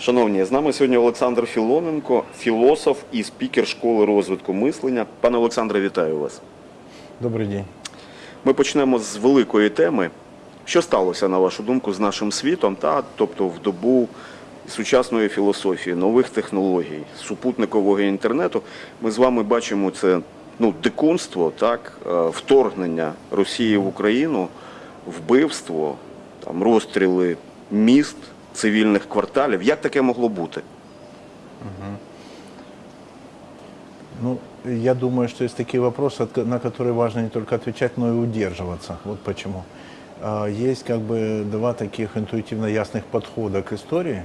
Шановні, з нами сьогодні Олександр Філоненко, філософ і спікер школи розвитку мислення. Пане Олександре, вітаю вас. Добрый день. Ми почнемо з великої теми. Що сталося, на вашу думку, з нашим світом, та, тобто в добу сучасної філософії, нових технологій, супутникового інтернету. Ми з вами бачимо це ну, дикунство, так, е, вторгнення Росії в Україну, вбивство, там, розстріли міст, цивільних кварталів. Як таке могло бути? Ну, я думаю, что есть такие вопросы, на которые важно не только отвечать, но и удерживаться. Вот почему. А, Есть как бы два таких интуитивно ясных подхода к истории.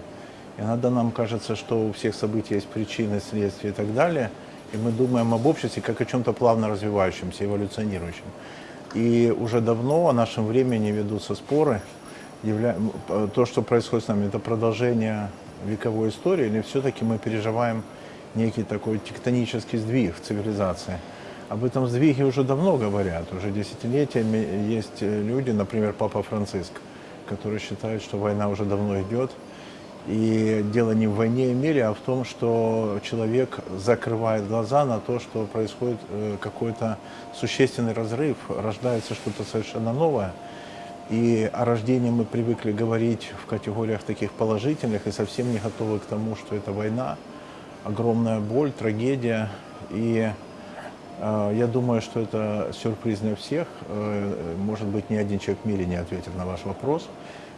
Иногда нам кажется, что у всех событий есть причины, следствия и так далее. И мы думаем об обществе как о чем-то плавно развивающемся, эволюционирующем. И уже давно о нашем времени ведутся споры. Явля- м, п- То, что происходит с нами, это продолжение вековой истории, или все-таки мы переживаем некий такой тектонический сдвиг в цивилизации. Об этом сдвиге уже давно говорят, уже десятилетиями есть э, люди, например, Папа Франциск, которые считают, что война уже давно идет. И дело не в войне и мире, а в том, что человек закрывает глаза на то, что происходит э, какой-то существенный разрыв, рождается что-то совершенно новое. И о рождении мы привыкли говорить в категориях таких положительных и совсем не готовы к тому, что это война, огромная боль, трагедия. И э, я думаю, что это сюрприз для всех. Э, может быть, ни один человек в мире не ответит на ваш вопрос.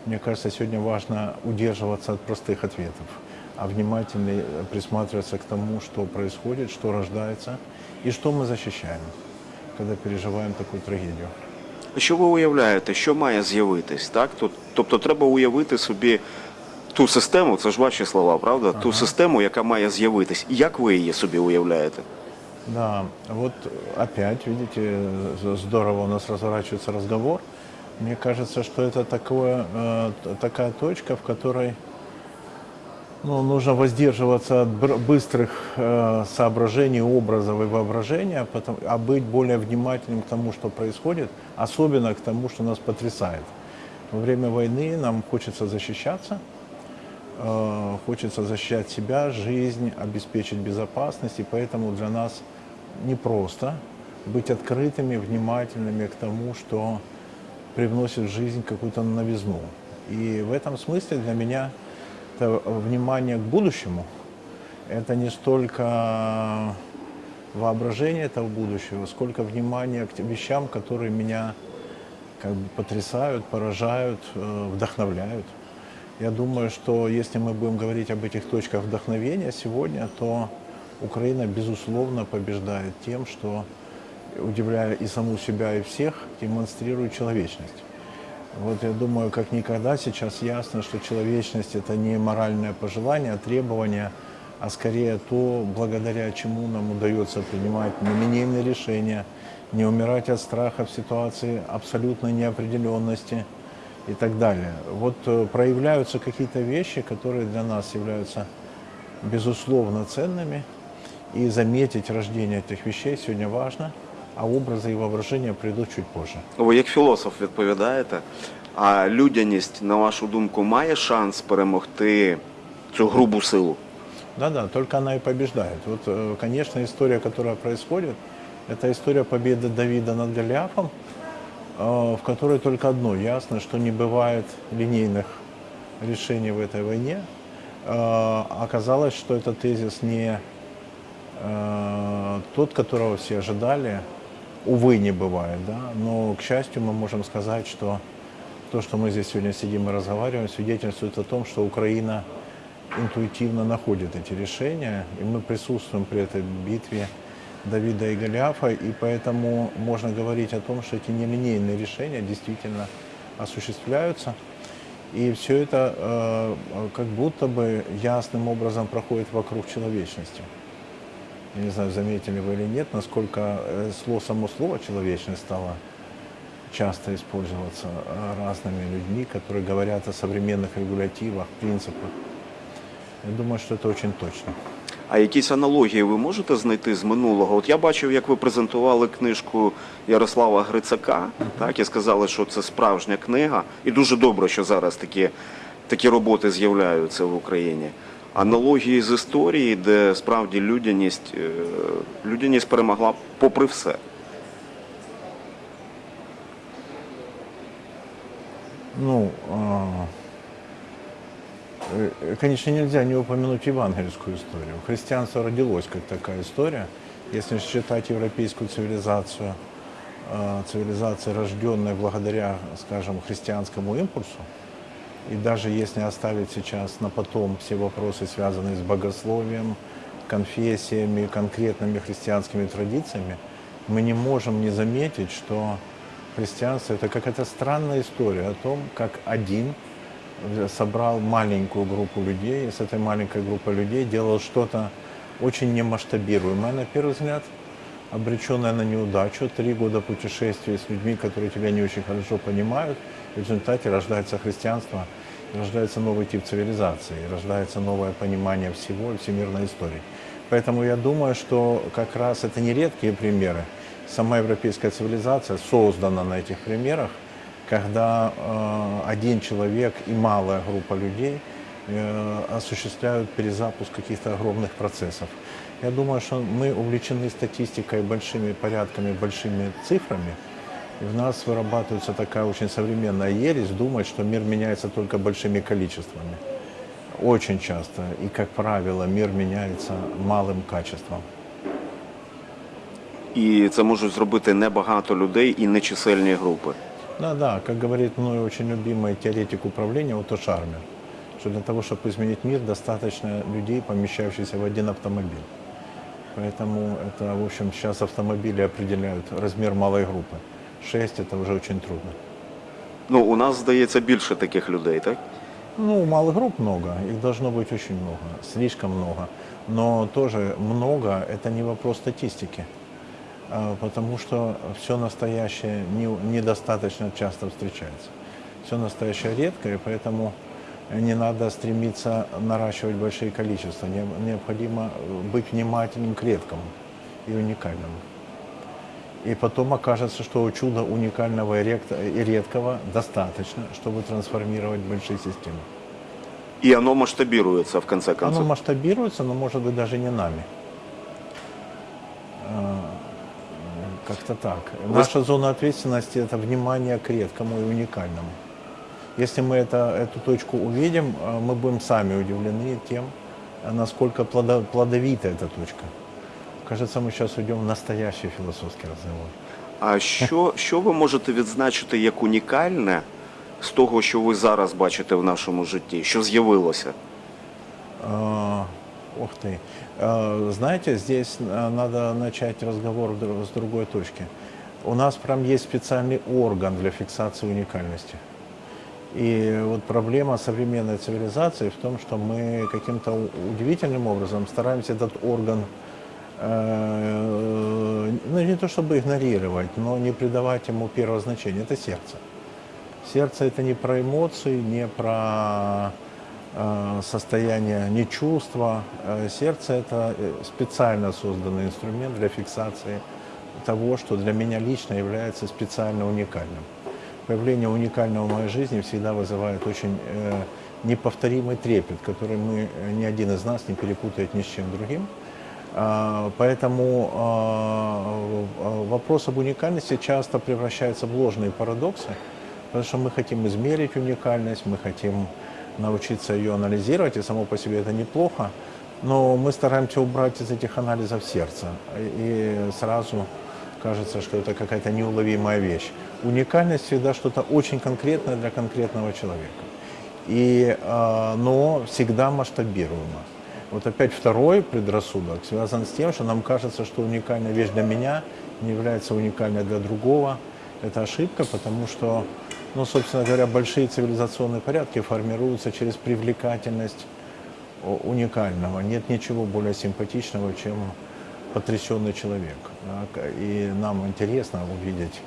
Мне кажется, сегодня важно удерживаться от простых ответов, а внимательно присматриваться к тому, что происходит, что рождается и что мы защищаем, когда переживаем такую трагедию. Що ви уявляєте, що має з'явитись? Так? Тобто треба уявити собі ту систему, це ж ваші слова, правда? Ту систему, яка має з'явитись. Як ви її собі уявляєте? Да, вот опять, видите, здорово у нас разворачивается разговор. Мне кажется, что это такое, э, такая точка, в которой ну, нужно воздерживаться от быстрых э, соображений, образов и воображения, потом- а быть более внимательным к тому, что происходит, особенно к тому, что нас потрясает. Во время войны нам хочется защищаться, э, хочется защищать себя, жизнь, обеспечить безопасность, и поэтому для нас непросто быть открытыми, внимательными к тому, что привносит в жизнь какую-то новизну. И в этом смысле для меня это внимание к будущему, это не столько воображение этого будущего, сколько внимание к вещам, которые меня как бы потрясают, поражают, э, вдохновляют. Я думаю, что если мы будем говорить об этих точках вдохновения сегодня, то Украина, безусловно, побеждает тем, что, удивляя и саму себя, и всех, демонстрирует человечность. Вот я думаю, как никогда сейчас ясно, что человечность – это не моральное пожелание, а требование, а скорее то, благодаря чему нам удается принимать нелинейные решения, не умирать от страха в ситуации абсолютной неопределенности и так далее. Вот э, проявляются какие-то вещи, которые для нас являются безусловно ценными, и заметить рождение этих вещей сегодня важно, а образы и воображения придут чуть позже. Ви як філософ відповідаєте, а людяність, на вашу думку, має шанс перемогти цю грубу силу? Да-да, только она и побеждает. Вот, э, конечно, история, которая происходит, это история победы Давида над Голиафом, э, в которой только одно ясно, что не бывает линейных решений в этой войне. Э, Оказалось, что этот тезис не э, тот, которого все ожидали, увы, не бывает, да, но, к счастью, мы можем сказать, что то, что мы здесь сегодня сидим и разговариваем, свидетельствует о том, что Украина интуитивно находит эти решения, и мы присутствуем при этой битве Давида и Голиафа, и поэтому можно говорить о том, что эти нелинейные решения действительно осуществляются, и все это э, как будто бы ясным образом проходит вокруг человечности. Я не знаю, заметили вы или нет, насколько э, слово, само слово «человечность» стало часто использоваться э, разными людьми, которые говорят о современных регулятивах, принципах. Я думаю, что это очень точно. А якісь аналогії ви можете знайти з минулого? От я бачив, як ви презентували книжку Ярослава Грицака, так і сказали, що це справжня книга. І дуже добре, що зараз такі такі роботи з'являються в Україні. Аналогії з історії, де справді людяність, е, людяність перемогла попри все. Ну, а, э, конечно, нельзя не упомянуть евангельскую историю. Христианство родилось как такая история. Если считать европейскую цивилизацию, а, цивилизацией, рожденной благодаря, скажем, христианскому импульсу, и даже если оставить сейчас на потом все вопросы, связанные с богословием, конфессиями, конкретными христианскими традициями, мы не можем не заметить, что христианство это какая-то странная история о том, как один собрал маленькую группу людей, и с этой маленькой группой людей делал что-то очень немасштабируемое, на первый взгляд, обреченное на неудачу, три года путешествий с людьми, которые тебя не очень хорошо понимают, в результате рождается христианство, рождается новый тип цивилизации, рождается новое понимание всего всемирной истории. Поэтому я думаю, что как раз это не редкие примеры. Сама европейская цивилизация создана на этих примерах, когда э, один человек и малая группа людей э, осуществляют перезапуск каких-то огромных процессов. Я думаю, что мы увлечены статистикой, большими порядками, большими цифрами. И в нас вырабатывается такая очень современная ересь думать, что мир меняется только большими количествами. Очень часто и, как правило, мир меняется малым качеством. І це можуть зробити небагато людей і нечисельні групи. Да, да, как говорит мной очень любимый теоретик управления Ото Шармер, что для того, чтобы изменить мир, достаточно людей, помещающихся в один автомобиль. Поэтому это, в общем, сейчас автомобили определяют размер малой группы. Шесть – это уже очень трудно. Ну, у нас здається більше таких людей, так? Ну, малых групп много, их должно быть очень много, слишком много. Но тоже много – это не вопрос статистики, а, потому что все настоящее не- недостаточно часто встречается. Все настоящее редко, и поэтому не надо стремиться наращивать большие количества. Не- Необходимо быть внимательным к редкому и уникальному. И потом окажется, что чуда уникального и рек- и редкого достаточно, чтобы трансформировать большие системы. І воно масштабірується в конце Оно концов. масштабируется, но может быть даже не нами. А, Как-то так. Наша зона ответственности – это внимание к редкому и уникальному. Если мы это, эту точку увидим, а, мы будем сами удивлены тем, а, насколько плодо- плодовита эта точка. Кажется, мы сейчас уйдем в настоящий философский разговор. А що, що ви можете відзначити як унікальне з того, що ви зараз бачите в нашому житті, що з'явилося? А, Ух ты. А, Знаете, здесь а, надо начать разговор в дру- с другой точки. У нас прям есть специальный орган для фиксации уникальности. И вот проблема современной цивилизации в том, что мы каким-то у- удивительным образом стараемся этот орган, э, ну не то чтобы игнорировать, но не придавать ему первого значения. Это сердце. Сердце это не про эмоции, не про э, состояние, не чувства. Э, Сердце это э, специально созданный инструмент для фиксации того, что для меня лично является специально уникальным. Появление уникального в моей жизни всегда вызывает очень э, неповторимый трепет, который мы, э, ни один из нас не перепутает ни с чем другим. А, Поэтому а, в- вопрос об уникальности часто превращается в ложные парадоксы, потому что мы хотим измерить уникальность, мы хотим научиться ее анализировать, и само по себе это неплохо, но мы стараемся убрать из этих анализов сердце, и сразу кажется, что это какая-то неуловимая вещь. Уникальность всегда что-то очень конкретное для конкретного человека, и, а, но всегда масштабируемо. Вот опять второй предрассудок связан с тем, что нам кажется, что уникальная вещь для меня не является уникальной для другого. Это ошибка, потому что, ну, собственно говоря, большие цивилизационные порядки формируются через привлекательность уникального. Нет ничего более симпатичного, чем потрясенный человек. К- И нам интересно увидеть,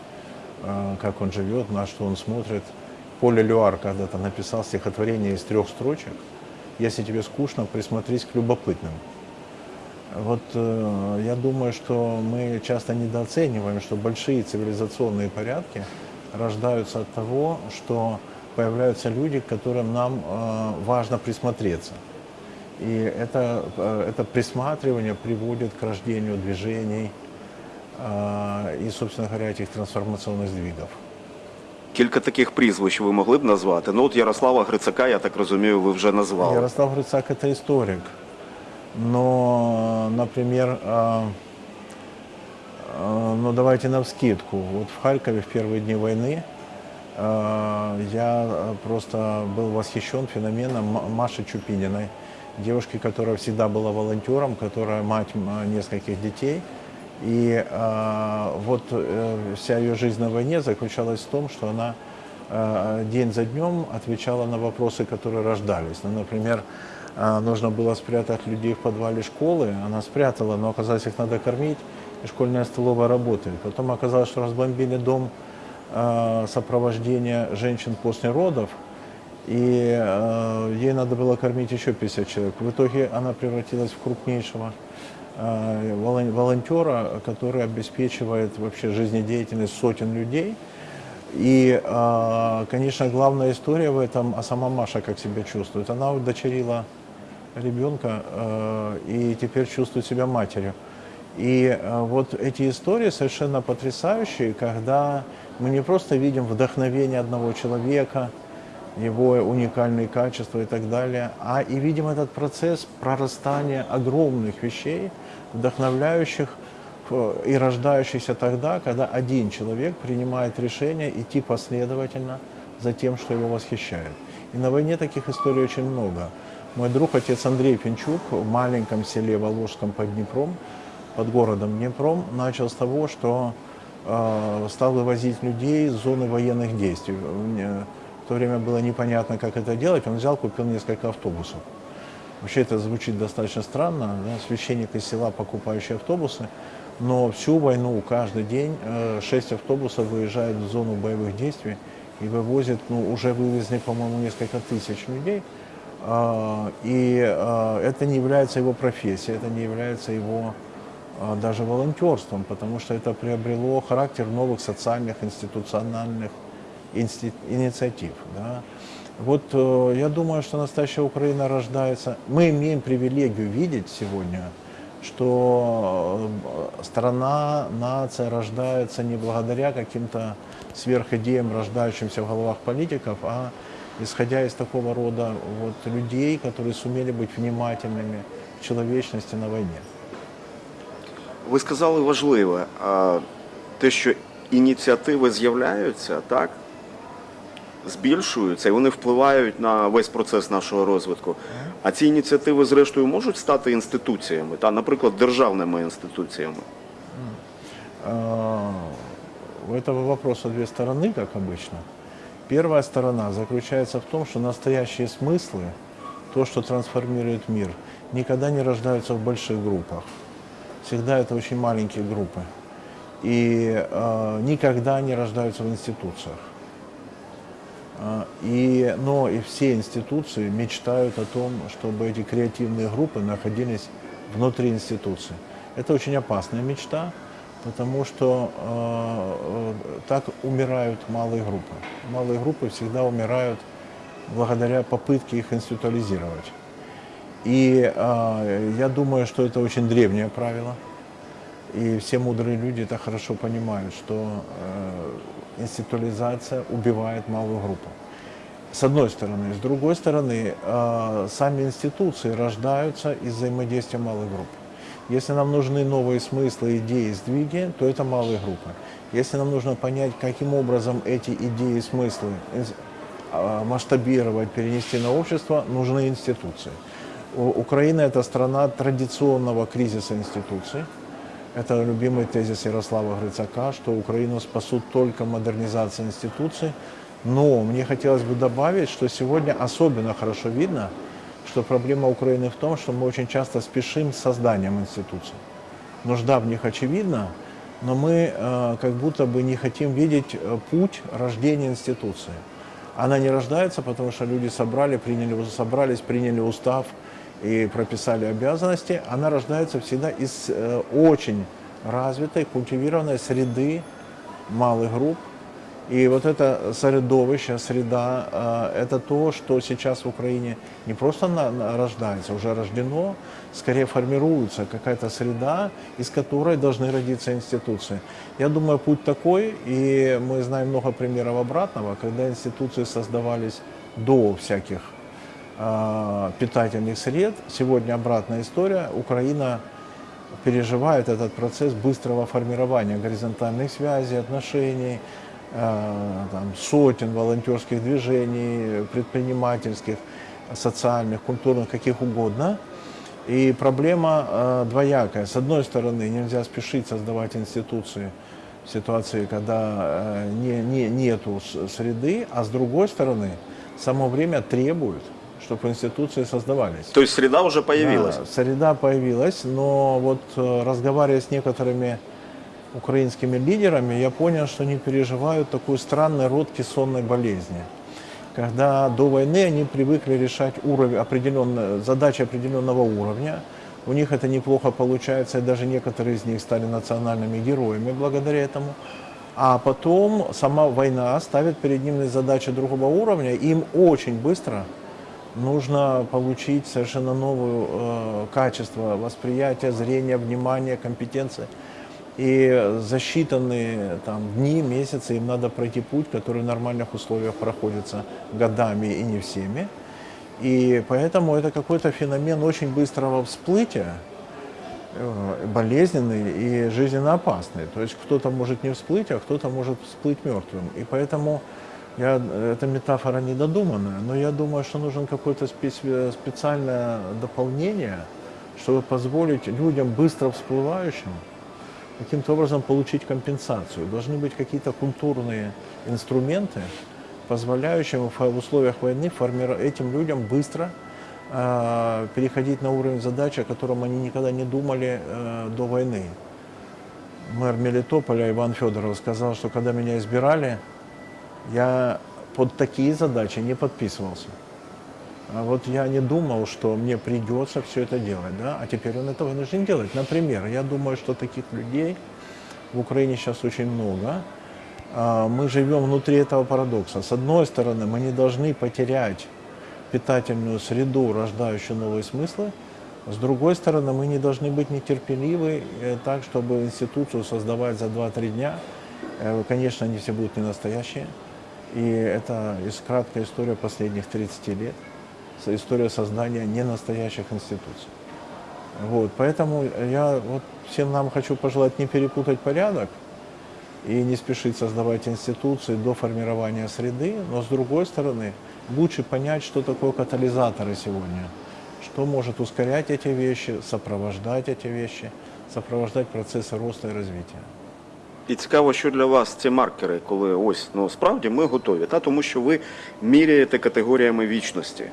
э, как он живет, на что он смотрит. Поля Люар когда-то написал стихотворение из трех строчек. Если тебе скучно, присмотрись к любопытным. Вот э, я думаю, что мы часто недооцениваем, что большие цивилизационные порядки рождаются от того, что появляются люди, к которым нам э, важно присмотреться. И это, э, это присматривание приводит к рождению движений э, и, собственно говоря, этих трансформационных сдвигов. Кілька таких прізвищ ви могли б назвати. Ну от Ярослава Грицака, я так розумію, ви вже назвали. Ярослав Грицак – это историк. Но, например, а, а, ну давайте навскидку. Вот в Харькове в первые дни войны а, я просто был восхищен феноменом М- Маши Чупининой, девушки, которая всегда была волонтером, которая мать м, нескольких детей. и а, вот э, вся ее жизнь на войне заключалась в том, что она э, день за днем отвечала на вопросы, которые рождались. Ну, например, э, нужно было спрятать людей в подвале школы, она спрятала, но оказалось, их надо кормить, и школьная столовая работает. Потом оказалось, что разбомбили дом э, сопровождения женщин после родов, и э, ей надо было кормить еще 50 человек. В итоге она превратилась в крупнейшего э, волонтера, который обеспечивает вообще жизнедеятельность сотен людей. И, э, конечно, главная история в этом, а сама Маша как себя чувствует. Она удочерила ребенка э, и теперь чувствует себя матерью. И э, вот эти истории совершенно потрясающие, когда мы не просто видим вдохновение одного человека, его уникальные качества и так далее, а и видим этот процесс прорастания огромных вещей, вдохновляющих э, и рождающихся тогда, когда один человек принимает решение идти последовательно за тем, что его восхищает. И на войне таких историй очень много. Мой друг, отец Андрей Пинчук, в маленьком селе Воложском под Днепром, под городом Днепром, начал с того, что э, стал вывозить людей с зоны военных действий. В то время было непонятно, как это делать. Он взял, купил несколько автобусов. Вообще это звучит достаточно странно, да, священник из села, покупающий автобусы, но всю войну, каждый день, э, шесть автобусов выезжают в зону боевых действий и вывозят, ну, уже вывезли, по-моему, несколько тысяч людей. А, И а, это не является его профессией, это не является его а, даже волонтерством, потому что это приобрело характер новых социальных, институциональных инсти- инициатив. да. Вот э, я думаю, что настоящая Украина рождается. Мы имеем привилегию видеть сегодня, что э, страна, нация рождается не благодаря каким-то сверхидеям, рождающимся в головах политиков, а исходя из такого рода вот, людей, которые сумели быть внимательными к человечности на войне. Ви сказали важливе, а, те, що ініціативи з'являються, так, збільшуються і вони впливають на весь процес нашого розвитку. А ці ініціативи, зрештою, можуть стати інституціями, та, наприклад, державними інституціями. А, У этого вопроса две стороны, как обычно. Первая сторона заключается в том, что настоящие смыслы, то, что трансформирует мир, никогда не рождаются в больших группах. Всегда это очень маленькие группы. И э, никогда не рождаются в институциях. А, И, но и все институции мечтают о том, чтобы эти креативные группы находились внутри институции. Это очень опасная мечта, потому что э, э, так умирают малые группы. Малые группы всегда умирают благодаря попытке их институализировать. И э, я думаю, что это очень древнее правило. И все мудрые люди это хорошо понимают, что э, институализация убивает малую группу. С одной стороны. С другой стороны, э, сами институции рождаются из взаимодействия малых групп. Если нам нужны новые смыслы, идеи, сдвиги, то это малые группы. Если нам нужно понять, каким образом эти идеи смыслы а, масштабировать, перенести на общество, нужны институции. Украина – это страна традиционного кризиса институций. Это любимый тезис Ярослава Грицака, что Украину спасут только модернизация институций. Но мне хотелось бы добавить, что сегодня особенно хорошо видно, что проблема Украины в том, что мы очень часто спешим с созданием институций. Нужда в них очевидна, но мы э, как будто бы не хотим видеть э, путь рождения институции. Она не рождается, потому что люди собрали, приняли, собрались, приняли устав и прописали обязанности. Она рождается всегда из э, очень развитой, культивированной среды малых групп, И вот это средовище, среда, э, это то, что сейчас в Украине не просто рождается, уже рождено, скорее формируется какая-то среда, из которой должны родиться институции. Я думаю, путь такой, и мы знаем много примеров обратного, когда институции создавались до всяких питательных сред. Сегодня обратная история. Украина переживает этот процесс быстрого формирования горизонтальных связей, отношений, э, там, сотен волонтерских движений, предпринимательских, социальных, культурных, каких угодно. И проблема э, двоякая. С одной стороны, нельзя спешить создавать институции в ситуации, когда э, не, не, нету среды, а с другой стороны, само время требует, чтобы институции создавались. То есть среда уже появилась. Да, среда появилась, но вот э, разговаривая с некоторыми украинскими лидерами, я понял, что они переживают такой странный род кессонной болезни. Когда до войны они привыкли решать уровень, определенно, задачи определенного уровня, у них это неплохо получается, и даже некоторые из них стали национальными героями благодаря этому. А потом сама война ставит перед ними задачи другого уровня, и им очень быстро нужно получить совершенно новое э, качество восприятия, зрения, внимания, компетенции. И за считанные там, дни, месяцы им надо пройти путь, который в нормальных условиях проходится годами и не всеми. И поэтому это какой-то феномен очень быстрого всплытия, э, болезненный и жизненно опасный. То есть кто-то может не всплыть, а кто-то может всплыть мертвым. И поэтому я, эта метафора недодуманная, но я думаю, что нужен какое-то специ- специальное дополнение, чтобы позволить людям быстро всплывающим каким-то образом получить компенсацию. Должны быть какие-то культурные инструменты, позволяющие в условиях войны этим людям быстро э, переходить на уровень задач, о котором они никогда не думали э, до войны. Мэр Мелитополя Иван Федоров сказал, что когда меня избирали, я под такие задачи не подписывался. А вот я не думал, что мне придется все это делать, да, а теперь он это вынужден делать. Например, я думаю, что таких людей в Украине сейчас очень много. А, Мы живем внутри этого парадокса. С одной стороны, мы не должны потерять питательную среду, рождающую новые смыслы. С другой стороны, мы не должны быть нетерпеливы э, так, чтобы институцию создавать за 2-3 дня. Э, Конечно, они все будут не настоящие. И это краткая история последних 30 лет. История создания ненастоящих институций. Вот, поэтому я вот всем нам хочу пожелать не перепутать порядок и не спешить создавать институции до формирования среды, но с другой стороны лучше понять, что такое катализаторы сегодня, что может ускорять эти вещи, сопровождать эти вещи, сопровождать процессы роста и развития. І цікаво, що для вас ці маркери, коли ось ну справді ми готові, та тому що ви міряєте категоріями вічності.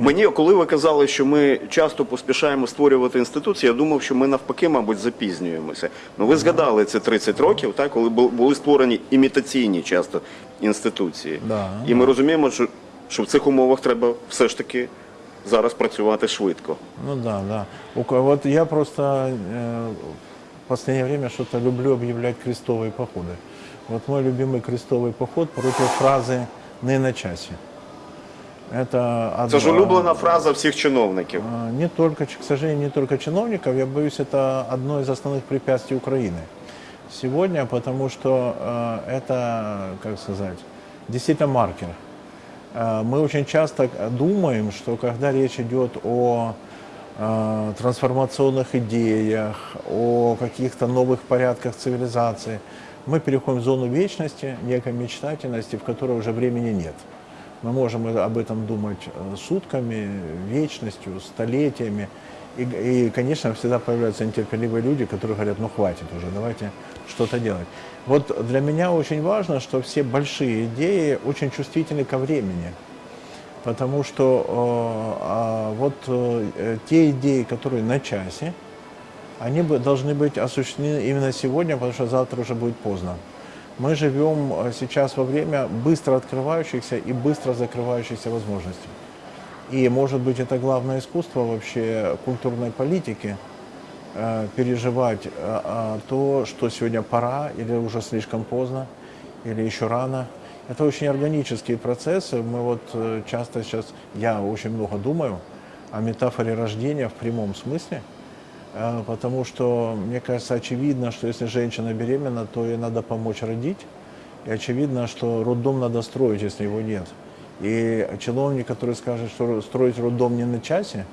Мені, коли ви казали, що ми часто поспішаємо створювати інституції, я думав, що ми навпаки, мабуть, запізнюємося. Ну ви згадали це 30 років, так, коли були створені імітаційні часто інституції. Да, І ми розуміємо, що, що в цих умовах треба все ж таки зараз працювати швидко. Ну да, да. Ко- Вот я просто э, в последнее время что-то люблю объявлять крестовые походы. Вот мой любимый крестовый поход против фразы «не на часе». Это Це ж улюблена фраза всіх чиновників. А, Не только, к сожалению, не только чиновников, я боюсь, это одно из основных препятствий Украины сегодня, потому что э, это, как сказать, действительно маркер. Э, мы очень часто думаем, что когда речь идет о трансформационных идеях, о каких-то новых порядках цивилизации, мы переходим в зону вечности, некой мечтательности, в которой уже времени нет. Мы можем об этом думать э, сутками, вечностью, столетиями. И, и, конечно, всегда появляются нетерпеливые люди, которые говорят, ну хватит уже, давайте что-то делать. Вот для меня очень важно, что все большие идеи очень чувствительны ко времени. Потому что э, а вот э, те идеи, которые на часе, они бы, должны быть осуществлены именно сегодня, потому что завтра уже будет поздно. Мы живем э, сейчас во время быстро открывающихся и быстро закрывающихся возможностей. И, может быть, это главное искусство вообще культурной политики э, переживать э, а, то, что сегодня пора или уже слишком поздно, или еще рано. Это очень органические процессы. Мы вот э, часто сейчас, я очень много думаю о метафоре рождения в прямом смысле, э, потому что, мне кажется, очевидно, что если женщина беременна, то ей надо помочь родить, и очевидно, что роддом надо строить, если его нет. И чиновник, который скажет, что строить роддом не на часе,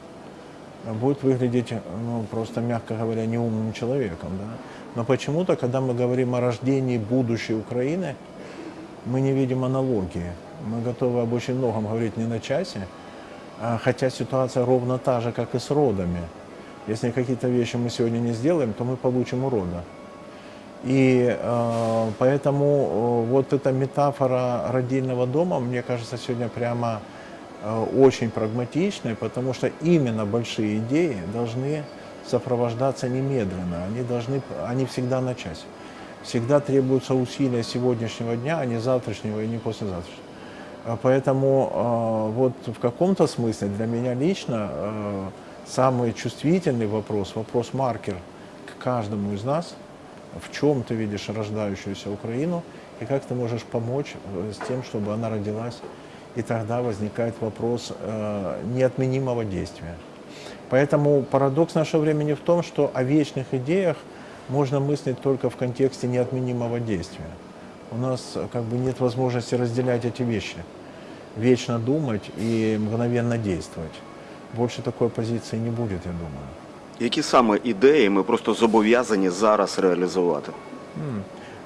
будет выглядеть, ну, просто, мягко говоря, неумным человеком. Да? Но почему-то, когда мы говорим о рождении будущей Украины, мы не видим аналогии. Мы готовы об очень многом говорить не на часе, а хотя ситуация ровно та же, как и с родами. Если какие-то вещи мы сегодня не сделаем, то мы получим урода. И э, поэтому э, вот эта метафора родильного дома, мне кажется, сегодня прямо э, очень прагматичной, потому что именно большие идеи должны сопровождаться немедленно, они, должны, они всегда на часе. Всегда требуются усилия сегодняшнего дня, а не завтрашнего и не послезавтрашнего. А Поэтому э, вот в каком-то смысле для меня лично э, самый чувствительный вопрос, вопрос-маркер к каждому из нас – в чем ты видишь рождающуюся Украину и как ты можешь помочь э, с тем, чтобы она родилась. И тогда возникает вопрос э, неотменимого действия. Поэтому парадокс нашего времени в том, что о вечных идеях можно мыслить только в контексте неотменимого действия. У нас э, как бы нет возможности разделять эти вещи. Вечно думать и мгновенно действовать. Больше такой позиции не будет, я думаю. Які саме ідеї ми просто зобов'язані зараз реалізувати?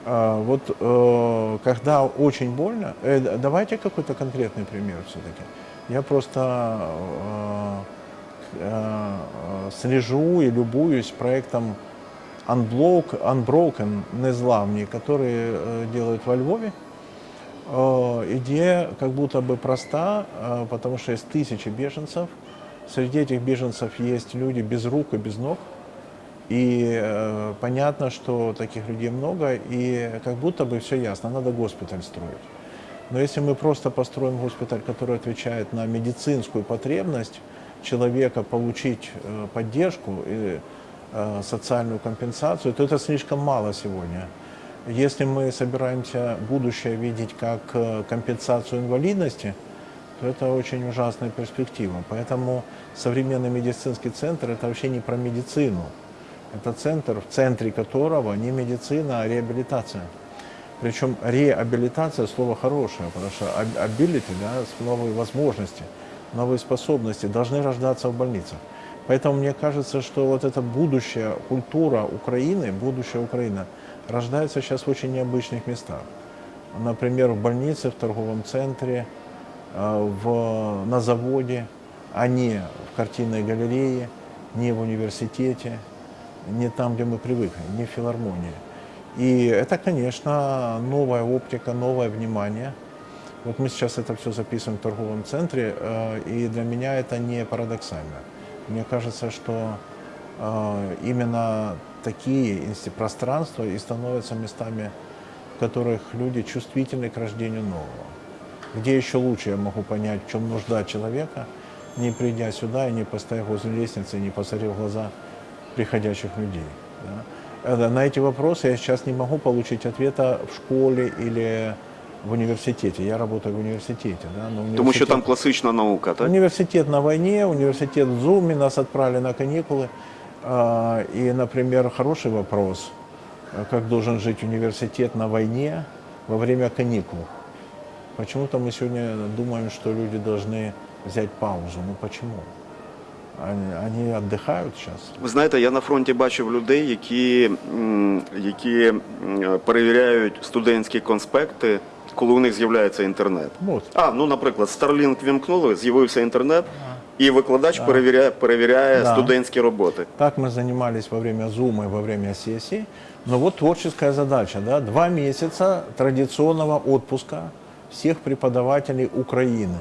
А, Вот э, когда очень больно, э, давайте какой-то конкретный пример все-таки. Я просто э, э, слежу и любуюсь проектом Unblock, Unbroken, Незламни, который э, делают во Львове. Э, идея как будто бы проста, э, потому что есть тысячи беженцев. Среди этих беженцев есть люди без рук и без ног. И понятно, что таких людей много, и как будто бы все ясно, надо госпиталь строить. Но если мы просто построим госпиталь, который отвечает на медицинскую потребность человека получить поддержку социальную компенсацию, то это слишком мало сегодня. Если мы собираемся будущее видеть как э, компенсацию инвалидности, то это очень ужасная перспектива. Поэтому современный медицинский центр – это вообще не про медицину. Это центр, в центре которого не медицина, а реабилитация. Причем реабилитация – слово хорошее, потому что ability, да, новые возможности, новые способности должны рождаться в больницах. Поэтому мне кажется, что вот эта будущая культура Украины, будущая Украина, рождается сейчас в очень необычных местах. Например, в больнице, в торговом центре, э, в, на заводе, а не в картинной галерее, не в университете, не там, где мы привыкли, не в филармонии. И это, конечно, новая оптика, новое внимание. Вот мы сейчас это все записываем в торговом центре, э, и для меня это не парадоксально. Мне кажется, что э, именно такие пространства и становятся местами, в которых люди чувствительны к рождению нового. Где еще лучше я могу понять, в чем нужда человека, не придя сюда и не постояв возле лестницы, не посмотрев глаза приходящих людей. Да? На эти вопросы я сейчас не могу получить ответа в школе или в университете. Я работаю в университете. Да? Но университет... Тому що там класична наука, так? Университет на войне, университет в Зуме, нас отправили на каникулы. А, и, например, хороший вопрос, как должен жить университет на войне во время каникул. Почему-то мы сегодня думаем, что люди должны взять паузу. Ну почему? Они, они отдыхают сейчас. Ви знаєте, я на фронті бачив людей, які, м, які м, перевіряють студентські конспекти, коли у них з'являється інтернет. Вот. А, ну, наприклад, Starlink вімкнули, з'явився інтернет, і викладач перевіряє, перевіряє Да. студентські роботи. Так мы занимались во время зума и во время сессий. Но вот творческая задача, да, два месяца традиционного отпуска всех преподавателей Украины.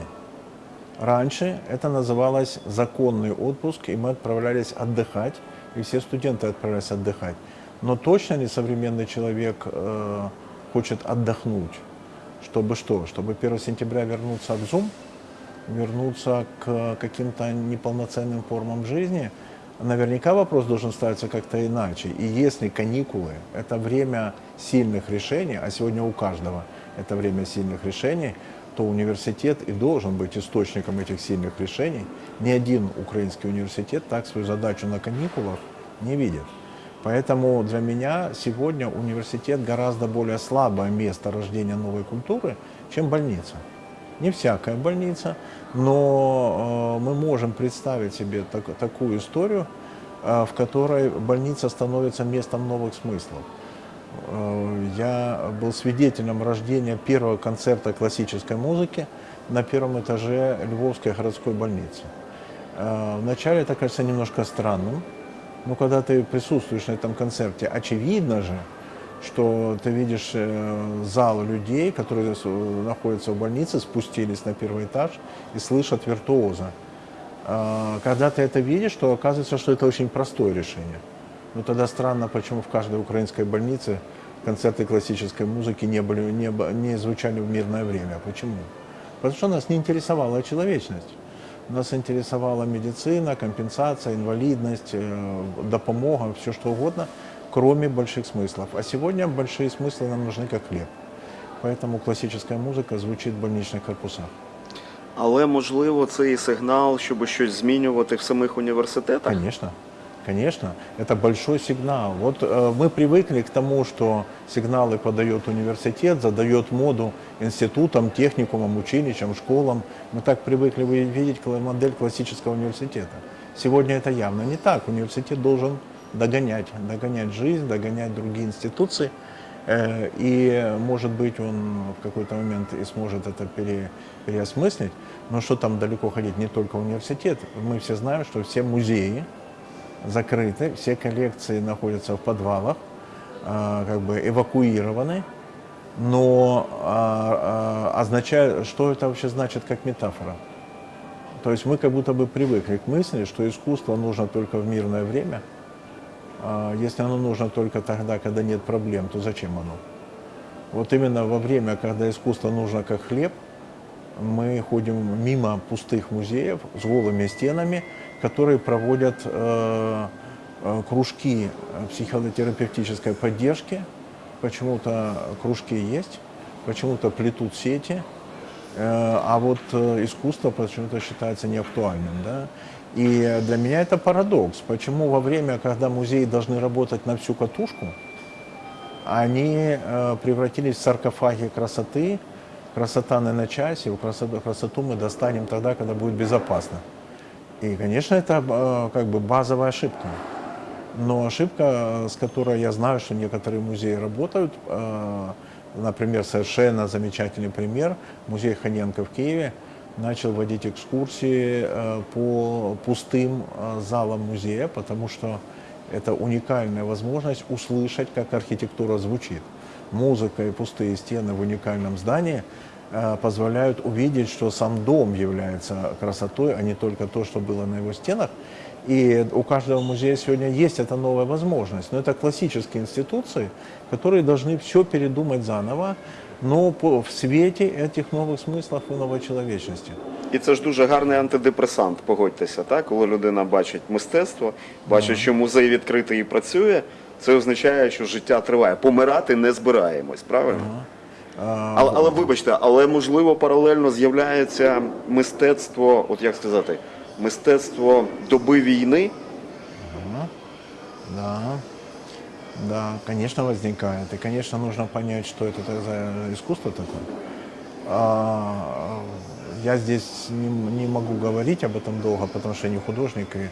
Раньше это называлось законный отпуск, и мы отправлялись отдыхать, и все студенты отправлялись отдыхать. Но точно ли современный человек э, хочет отдохнуть? Чтобы что? Чтобы 1 сентября вернуться в Zoom, вернуться к каким-то неполноценным формам жизни? Наверняка вопрос должен ставиться как-то иначе. И если каникулы – это время сильных решений, а сегодня у каждого это время сильных решений, то университет и должен быть источником этих сильных решений. Ни один украинский университет так свою задачу на каникулах не видит. Поэтому для меня сегодня университет гораздо более слабое место рождения новой культуры, чем больница. Не всякая больница, но э, мы можем представить себе так- такую историю, э, в которой больница становится местом новых смыслов. Э, Я был свидетелем рождения первого концерта классической музыки на первом этаже Львовской городской больницы. Вначале это кажется немножко странным, но когда ты присутствуешь на этом концерте, очевидно же, что ты видишь э, зал людей, которые находятся в больнице, спустились на первый этаж и слышат виртуоза. Когда ты это видишь, то оказывается, что это очень простое решение. Но тогда странно, почему в каждой украинской больнице концерты классической музыки не, были, не, не звучали в мирное время. Почему? Потому что нас не интересовала человечность. Нас интересовала медицина, компенсация, инвалидность, э, допомога, все что угодно, кроме больших смыслов. А сегодня большие смыслы нам нужны как хлеб. Поэтому классическая музыка звучит в больничных корпусах. Але можливо це і сигнал, щоб щось змінювати в самих університетах. Конечно, Конечно, это большой сигнал. Вот э, мы привыкли к тому, что сигналы подает университет, задает моду институтам, техникумам, училищам, школам. Мы так привыкли вы- видеть модель классического университета. Сегодня это явно не так. Университет должен догонять, догонять жизнь, догонять другие институции. Э, И, может быть, он в какой-то момент и сможет это пере- переосмыслить. Но что там далеко ходить, не только университет. Мы все знаем, что все музеи закрыты, все коллекции находятся в подвалах, а, как бы эвакуированы. Но а, а, означает, что это вообще значит как метафора? То есть мы как будто бы привыкли к мысли, что искусство нужно только в мирное время. Если оно нужно только тогда, когда нет проблем, то зачем оно? Вот именно во время, когда искусство нужно как хлеб, мы ходим мимо пустых музеев с голыми стенами, которые проводят э, э, кружки э, психотерапевтической поддержки. Почему-то кружки есть, почему-то плетут сети, а вот искусство почему-то считается неактуальным. Да? И для меня это парадокс. Почему во время, когда музеи должны работать на всю катушку, они превратились в саркофаги красоты, красота на часе, красоту мы достанем тогда, когда будет безопасно. И, конечно, это э, как бы базовая ошибка. Но ошибка, э, с которой я знаю, что некоторые музеи работают, э, например, совершенно замечательный пример, музей Ханенко в Киеве начал вводить экскурсии по пустым залам музея, потому что это уникальная возможность услышать, как архитектура звучит. Музыка и пустые стены в уникальном здании позволяют увидеть, что сам дом является красотой, а не только то, что было на его стенах. И у каждого музея сегодня есть эта новая возможность. Но это классические институции, которые должны все передумать заново, но по- в свете этих новых смыслов и новой человечности. І це ж дуже гарний антидепресант, погодьтеся, так? Коли людина бачить мистецтво, бачить, що музей відкритий і працює, це означає, що життя триває. Помирати не збираємось, правильно? А, Але, але вибачте, але можливо паралельно з'являється мистецтво, от як сказати, мистецтво доби війни. Да, да, конечно, возникает. И, конечно, нужно понять, что это за искусство такое. А, я здесь не, не могу говорить об этом долго, потому что я не художник и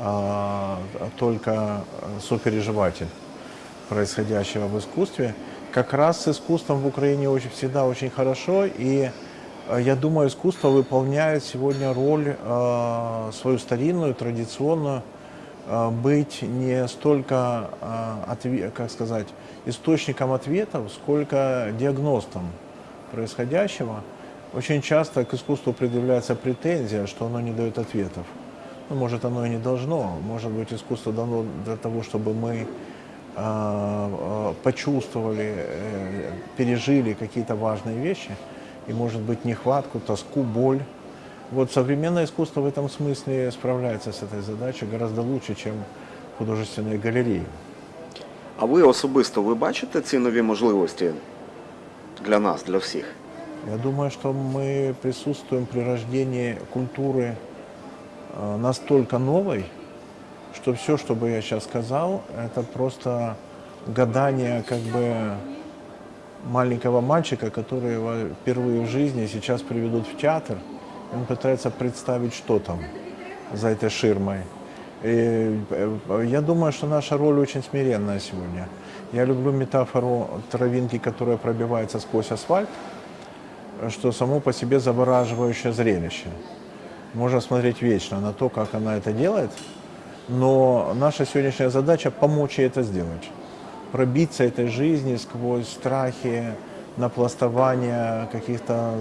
а, только сопереживатель происходящего в искусстве. Как раз с искусством в Украине очень, всегда очень хорошо, и э, я думаю, искусство выполняет сегодня роль э, свою старинную, традиционную, э, быть не столько, э, отве- как сказать, источником ответов, сколько диагностом происходящего. Очень часто к искусству предъявляется претензия, что оно не дает ответов. Ну, может, оно и не должно. Может быть, искусство дано для того, чтобы мы почувствовали, э, пережили какие-то важные вещи, и, может быть, нехватку, тоску, боль. Вот современное искусство в этом смысле справляется с этой задачей гораздо лучше, чем художественные галереи. А ви особисто ви бачите ці нові можливості для нас, для всіх? Я думаю, что мы присутствуем при рождении культуры э, настолько новой, что все, что бы я сейчас сказал, это просто гадание как бы маленького мальчика, который его впервые в жизни сейчас приведут в театр. Он пытается представить, что там за этой ширмой. И э, я думаю, что наша роль очень смиренная сегодня. Я люблю метафору травинки, которая пробивается сквозь асфальт, что само по себе завораживающее зрелище. Можно смотреть вечно на то, как она это делает, но наша сегодняшняя задача помочь ей это сделать. Пробиться этой жизни сквозь страхи, напластования каких-то,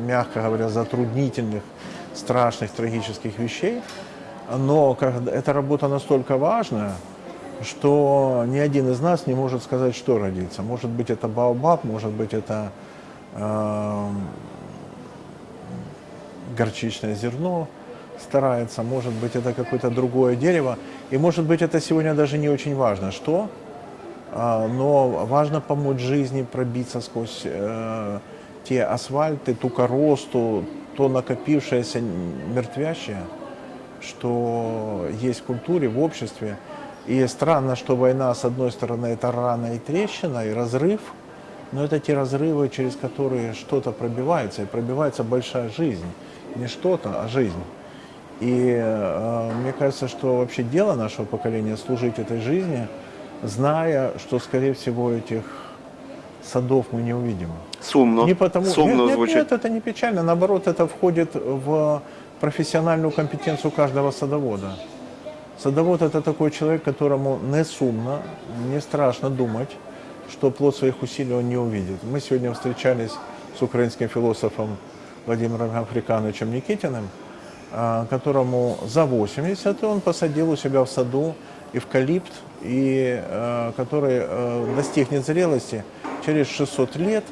мягко говоря, затруднительных, страшных, трагических вещей. Но эта работа настолько важная, что ни один из нас не может сказать, что родится. Может быть, это Баобаб, может быть, это эм, горчичное зерно старается, может быть, это какое-то другое дерево, и может быть, это сегодня даже не очень важно, что, а, но важно помочь жизни пробиться сквозь э, те асфальты, ту коросту, то накопившееся мертвящее, что есть в культуре, в обществе. И странно, что война, с одной стороны, это рана и трещина, и разрыв, но это те разрывы, через которые что-то пробивается, и пробивается большая жизнь. Не что-то, а жизнь. И э, мне кажется, что вообще дело нашего поколения служить этой жизни, зная, что, скорее всего, этих садов мы не увидим. Сумно. Не потому, Сумно нет, нет, звучить. нет, это не печально. Наоборот, это входит в профессиональную компетенцию каждого садовода. Садовод – это такой человек, которому не сумно, не страшно думать, что плод своих усилий он не увидит. Мы сегодня встречались с украинским философом Владимиром Африкановичем Никитиным, которому за 80 и он посадил у себя в саду эвкалипт, и, э, который э, достигнет зрелости через 600 лет.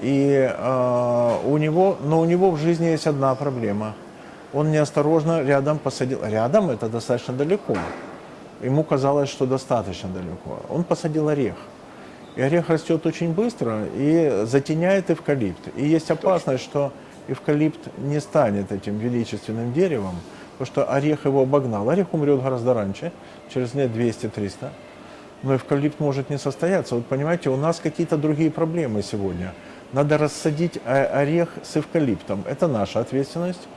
И у него, но у него в жизни есть одна проблема. Он неосторожно рядом посадил. Рядом это достаточно далеко. Ему казалось, что достаточно далеко. Он посадил орех. И орех растет очень быстро и затеняет эвкалипт. И есть опасность, что эвкалипт не станет этим величественным деревом, потому что орех его обогнал. Орех умрет гораздо раньше, через лет 200-300. Но эвкалипт может не состояться. Вот понимаете, у нас какие-то другие проблемы сегодня. Надо рассадить э, орех с эвкалиптом. Это наша ответственность.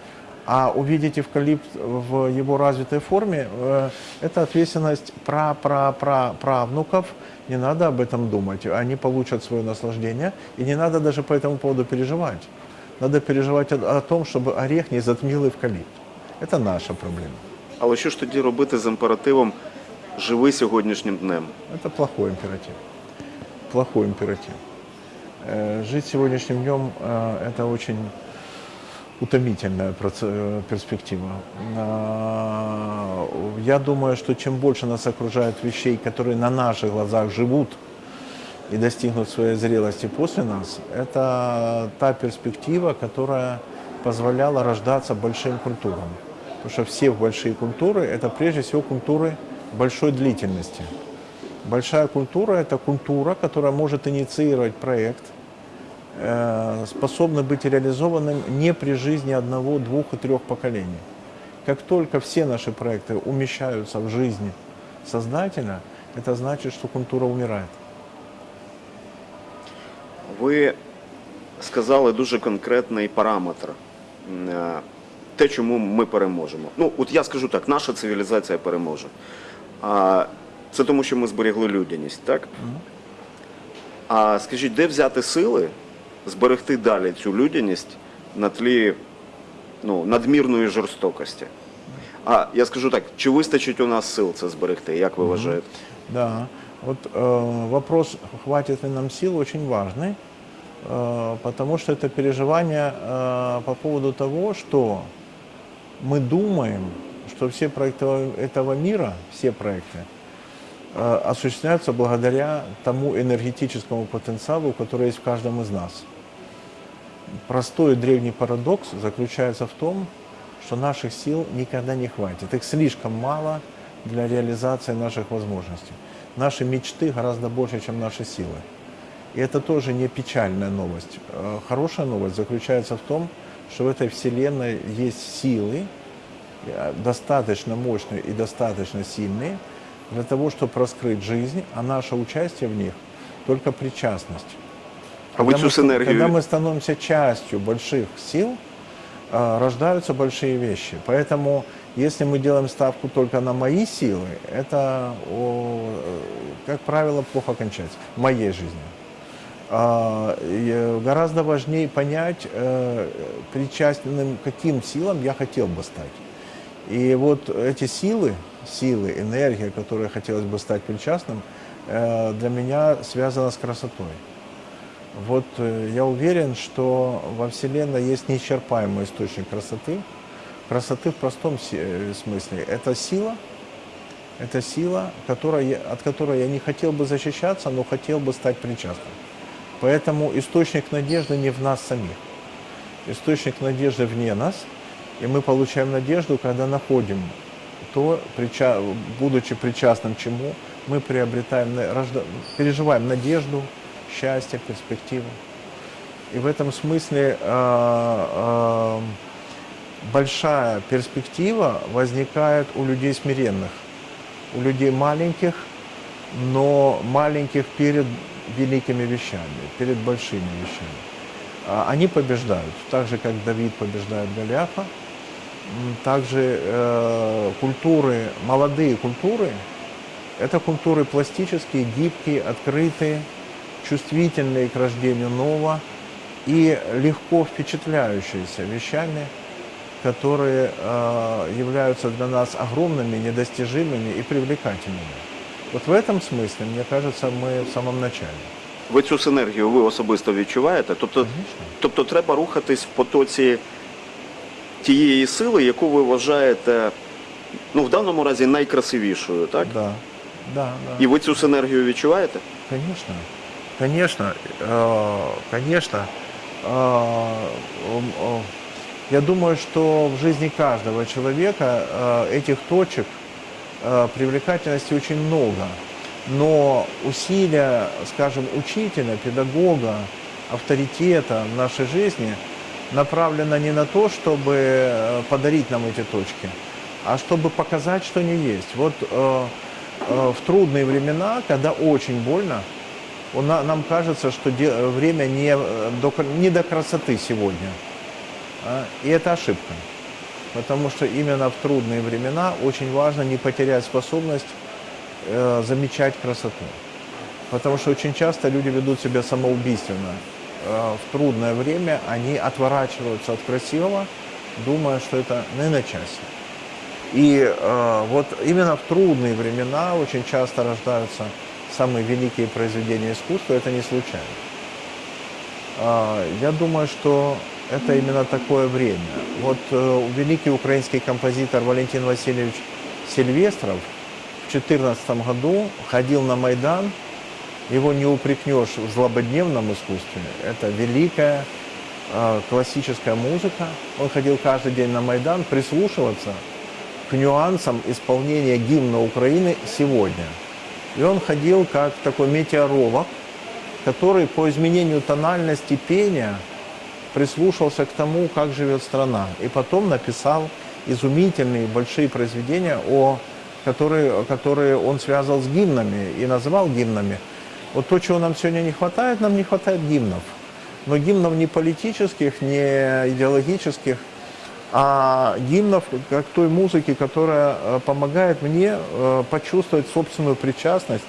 А увидеть эвкалипт в его развитой форме э, – это ответственность пра-пра-пра-правнуков. Не надо об этом думать. Они получат свое наслаждение. И не надо даже по этому поводу переживать Надо переживать о, о том, чтобы орех не затмил эвкалипт. Это наша проблема. Але що ж тоді робити з імперативом живи сьогоднішнім днем? Это плохой императив. Плохой императив. Э, Жить сегодняшним днем э, – это очень утомительная проц- э, перспектива. А, Я думаю, что чем больше нас окружает вещей, которые на наших глазах живут и достигнут своей зрелости после нас, это та перспектива, которая позволяла рождаться большим культурам. Потому что все большие культуры – это прежде всего культуры большой длительности. Большая культура – это культура, которая может инициировать проект, э, способна быть реализованным не при жизни одного, двух и трех поколений. Как только все наши проекты умещаются в жизнь создателя, это значит, что культура умирает. Ви сказали дуже конкретний параметр. Е, Те, чому ми переможемо. Ну, от я скажу так, наша цивілізація переможе. А це тому, що ми зберегли людяність, так? А скажіть, де взяти сили зберегти далі цю людяність на тлі ну, надмірної жорстокості? А я скажу так, чи вистачить у нас сил це зберегти, як ви вважаєте? Да, вот э, вопрос, хватит ли нам сил, очень важный, э, Потому что это переживание э, по поводу того, что мы думаем, что все проекты этого мира, все проекты, э, осуществляются благодаря тому энергетическому потенциалу, который есть в каждом из нас. Простой древний парадокс заключается в том, что наших сил никогда не хватит. Их слишком мало для реализации наших возможностей. Наши мечты гораздо больше, чем наши силы. И это тоже не печальная новость. Э, Хорошая новость заключается в том, что в этой Вселенной есть силы, э, достаточно мощные и достаточно сильные для того, чтобы раскрыть жизнь, а наше участие в них только причастность. А Когда мы синергію Когда мы становимся частью больших сил, э, рождаются большие вещи. Поэтому, если мы делаем ставку только на мои силы, это, как правило, плохо кончается в моей жизни. А, э, гораздо важнее понять, э, причастным каким силам я хотел бы стать. И вот эти силы, силы, энергия, которой хотелось бы стать причастным, э, для меня связана с красотой. Вот я уверен, что во Вселенной есть неисчерпаемый источник красоты. Красоты в простом смысле. Это сила, это сила, которая, от которой я не хотел бы защищаться, но хотел бы стать причастным. Поэтому источник надежды не в нас самих. Источник надежды вне нас, и мы получаем надежду, когда находим то, прича- будучи причастным чему, мы приобретаем, рожда- переживаем надежду, счастье, перспективу. И в этом смысле э, э, большая перспектива возникает у людей смиренных, у людей маленьких, но маленьких перед великими вещами, перед большими вещами. А Они побеждают, так же, как Давид побеждает Голиафа. Также э, культуры, молодые культуры, это культуры пластические, гибкие, открытые, чувствительные к рождению нового и легко впечатляющиеся вещами, которые э, являются для нас огромными, недостижимыми и привлекательными. Вот в этом смысле, мне кажется, мы в самом начале. Ви цю синергію ви особисто відчуваєте? Тобто, Конечно. тобто треба рухатись в потоці тієї сили, яку ви вважаєте, ну в даному разі найкрасивішою, так? Да, да, да. І ви цю синергію відчуваєте? Конечно, конечно, э, конечно. Э, м, э, Я думаю, что в жизни каждого человека э, этих точек э, привлекательности очень много. Но усилия, скажем, учителя, педагога, авторитета в нашей жизни направлено не на то, чтобы э, подарить нам эти точки, а чтобы показать, что они есть. Вот э, э, в трудные времена, когда очень больно, на- нам кажется, что де- время не э, до, не до красоты сегодня. А, И это ошибка. Потому что именно в трудные времена очень важно не потерять способность э, замечать красоту. Потому что очень часто люди ведут себя самоубийственно. Э, в трудное время они отворачиваются от красивого, думая, что это не на часе. И э, вот именно в трудные времена очень часто рождаются самые великие произведения искусства, это не случайно. А, Я думаю, что это именно такое время. Вот э, великий украинский композитор Валентин Васильевич Сильвестров в 2014 году ходил на Майдан. Его не упрекнешь в злободневном искусстве. Это великая э, классическая музыка. Он ходил каждый день на Майдан прислушиваться к нюансам исполнения гимна Украины сегодня. И он ходил как такой метеоролог, который по изменению тональности пения прислушался к тому, как живет страна. И потом написал изумительные большие произведения, о, которые, которые он связал с гимнами и называл гимнами. Вот то, чего нам сегодня не хватает, нам не хватает гимнов. Но гимнов не политических, не идеологических, а гимнов как той музыки, которая э, помогает мне э, почувствовать собственную причастность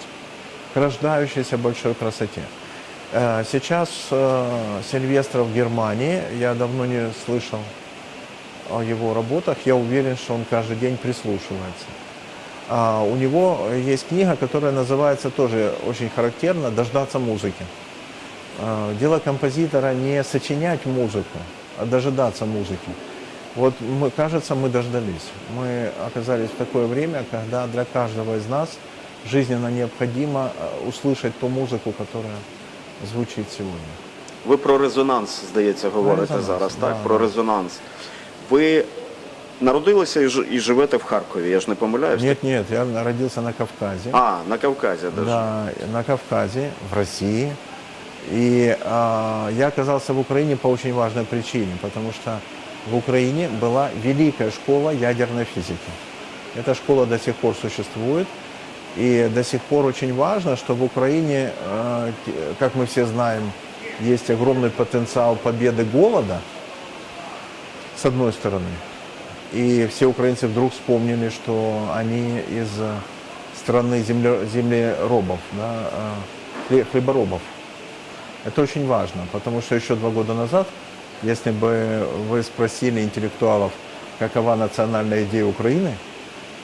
к рождающейся большой красоте. Э, Сейчас э, Сильвестр в Германии, я давно не слышал о его работах, я уверен, что он каждый день прислушивается. А у него есть книга, которая называется тоже очень характерно «Дождаться музыки». А, Дело композитора не сочинять музыку, а дожидаться музыки. Вот, мы, кажется, мы дождались. Мы оказались в такое время, когда для каждого из нас жизненно необходимо э, услышать ту музыку, которая звучит сегодня. Ви про резонанс, здається, говорите резонанс, зараз, да, так? Про да. резонанс. Ви народилися і ж- і живете в Харкові, я ж не помиляюсь? Нет, нет, я родился на Кавказе. А, на Кавказі даже. Да, на Кавказе, в России. И а, я оказался в Украине по очень важной причине, потому что в Украине была великая школа ядерной физики. Эта школа до сих пор существует, и до сих пор очень важно, что в Украине, э, как мы все знаем, есть огромный потенциал победы голода, с одной стороны. И все украинцы вдруг вспомнили, что они из э, страны земле- землеробов, да, э, хле- хлеборобов. Это очень важно, потому что еще два года назад, если бы вы спросили интеллектуалов, какова национальная идея Украины,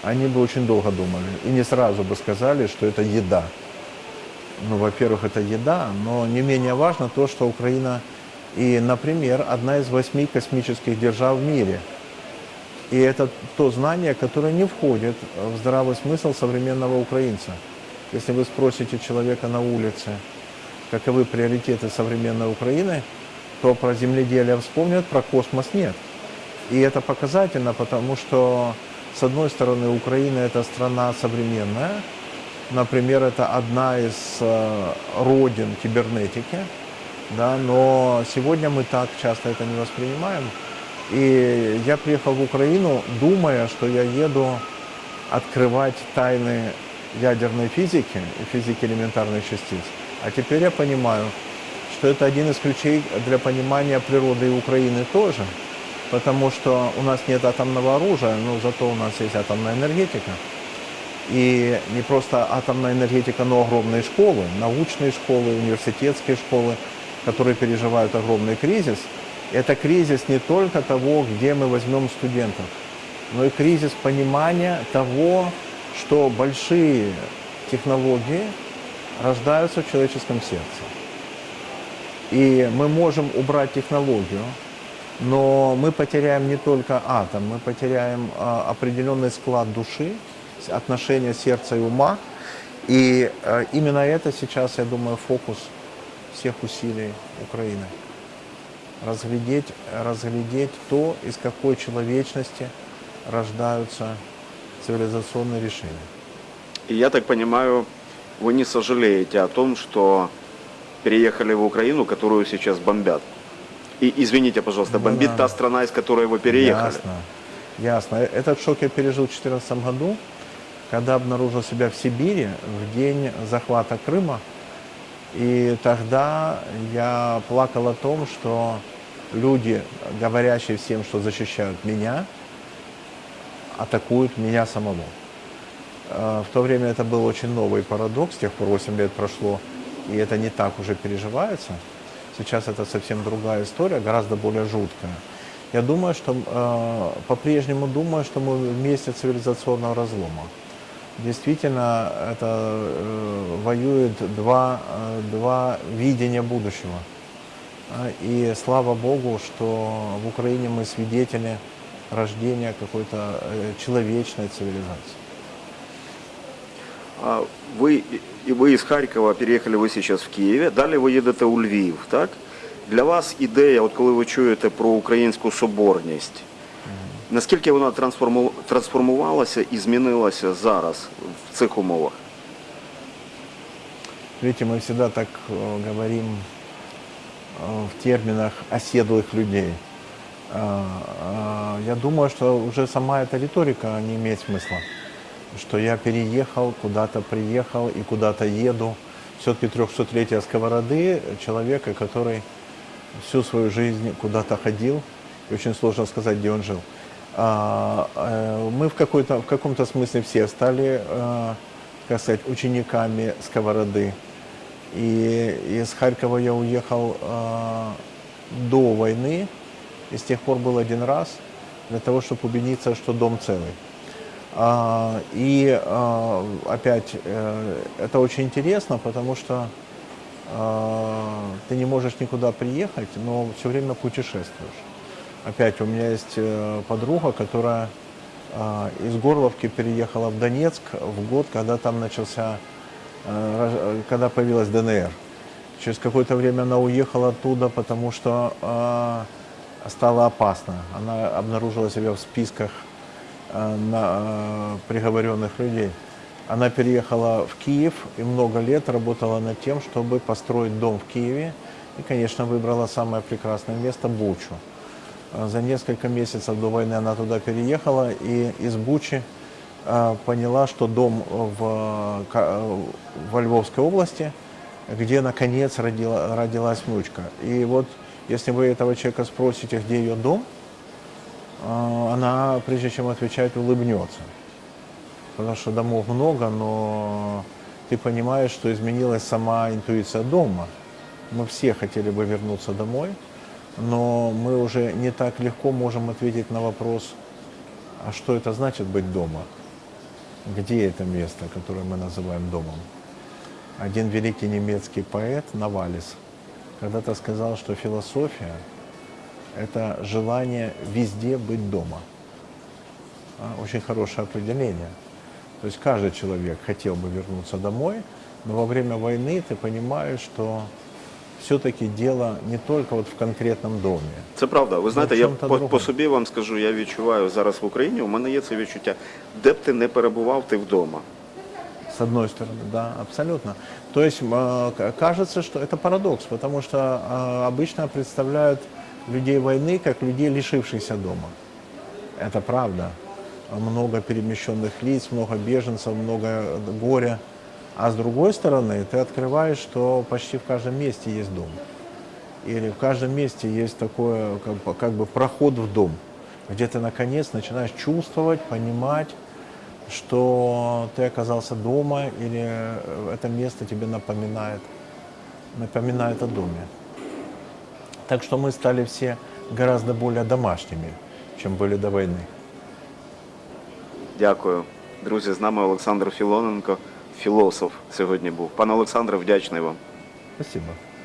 они бы очень долго думали и не сразу бы сказали, что это еда. Ну, во-первых, это еда, но не менее важно то, что Украина и, например, одна из восьми космических держав в мире. И это то знание, которое не входит в здравый смысл современного украинца. Если вы спросите человека на улице, каковы приоритеты современной Украины, то про земледелие вспомнят, про космос нет. И это показательно, потому что, с одной стороны, Украина – это страна современная, например, это одна из э, родин кибернетики, да, но сегодня мы так часто это не воспринимаем. И я приехал в Украину, думая, что я еду открывать тайны ядерной физики и физики элементарных частиц. А теперь я понимаю, что это один из ключей для понимания природы и Украины тоже, потому что у нас нет атомного оружия, но зато у нас есть атомная энергетика. И не просто атомная энергетика, но огромные школы, научные школы, университетские школы, которые переживают огромный кризис. Это кризис не только того, где мы возьмем студентов, но и кризис понимания того, что большие технологии рождаются в человеческом сердце. И мы можем убрать технологию, но мы потеряем не только атом, мы потеряем а, определенный склад души, отношения сердца и ума. И а, именно это сейчас, я думаю, фокус всех усилий Украины. Разглядеть, разглядеть то, из какой человечности рождаются цивилизационные решения. И я так понимаю, вы не сожалеете о том, что переехали в Украину, которую сейчас бомбят. И извините, пожалуйста, Ну бомбит да. та страна, из которой вы переехали. Ясно, ясно. Этот шок я пережил в 2014 году, когда обнаружил себя в Сибири в день захвата Крыма. И тогда я плакал о том, что люди, говорящие всем, что защищают меня, атакуют меня самого. Э, В то время это был очень новый парадокс, с тех пор 8 лет прошло, и это не так уже переживается. Сейчас это совсем другая история, гораздо более жуткая. Я думаю, что э, по-прежнему думаю, что мы в месте цивилизационного разлома. Действительно, это э, воюет два, э, два видения будущего. А, И слава Богу, что в Украине мы свидетели рождения какой-то э, человечной цивилизации. А ви, і ви із Харкова переїхали ви зараз в Києві, далі ви їдете у Львів, так? Для вас ідея, от коли ви чуєте про українську соборність, наскільки вона трансформу- трансформувалася і змінилася зараз в цих умовах? Видите, мы всегда так э, говорим э, в терминах оседлых людей. А, а, Я думаю, что уже сама эта риторика не имеет смысла. Что я переехал, куда-то приехал и куда-то еду. Все-таки 300-летие сковороды человека, который всю свою жизнь куда-то ходил, и очень сложно сказать, где он жил. А, э, мы в, в каком-то смысле все стали, э, как сказать, учениками сковороды. И из Харькова я уехал э, до войны, и с тех пор был один раз для того, чтобы убедиться, что дом целый. А, и а, опять э, это очень интересно, потому что а, ты не можешь никуда приехать, но все время путешествуешь. Опять у меня есть э, подруга, которая из Горловки переехала в Донецк в год, когда там начался, э, когда появилась ДНР. Через какое-то время она уехала оттуда, потому что стало опасно. Она обнаружила себя в списках на, э, приговоренных людей. Она переехала в Киев и много лет работала над тем, чтобы построить дом в Киеве. И, конечно, выбрала самое прекрасное место – Бучу. А За несколько месяцев до войны она туда переехала и из Бучи поняла, что дом в, во Львовской области, где наконец родила, родилась внучка. И вот если вы этого человека спросите, где ее дом, она, прежде чем отвечать, улыбнется. Потому что домов много, но ты понимаешь, что изменилась сама интуиция дома. Мы все хотели бы вернуться домой, но мы уже не так легко можем ответить на вопрос, а что это значит быть дома? Где это место, которое мы называем домом? Один великий немецкий поэт Навалис когда-то сказал, что философия – это желание везде быть дома. А, Очень хорошее определение. То есть каждый человек хотел бы вернуться домой, но во время войны ты понимаешь, что все-таки дело не только вот в конкретном доме. Це правда. Ви знаєте, в я чому-то по, другому. по собі вам скажу, я відчуваю зараз в Україні, у мене є це відчуття, де б ти не перебував, ти вдома. С одной стороны, да, абсолютно. То есть э, к- кажется, что это парадокс, потому что э, обычно представляют людей войны как людей, лишившихся дома. Это правда. Много перемещенных лиц, много беженцев, много горя. А с другой стороны, ты открываешь, что почти в каждом месте есть дом. Или в каждом месте есть такое, как бы, как бы проход в дом, где ты наконец начинаешь чувствовать, понимать, что ты оказался дома или это место тебе напоминает, напоминает о доме. Так что мы стали все гораздо более домашними, чем были до войны. Дякую. Друзі, з нами Олександр Філоненко, філософ сьогодні був. Пане Олександре, вдячний вам. Спасибо.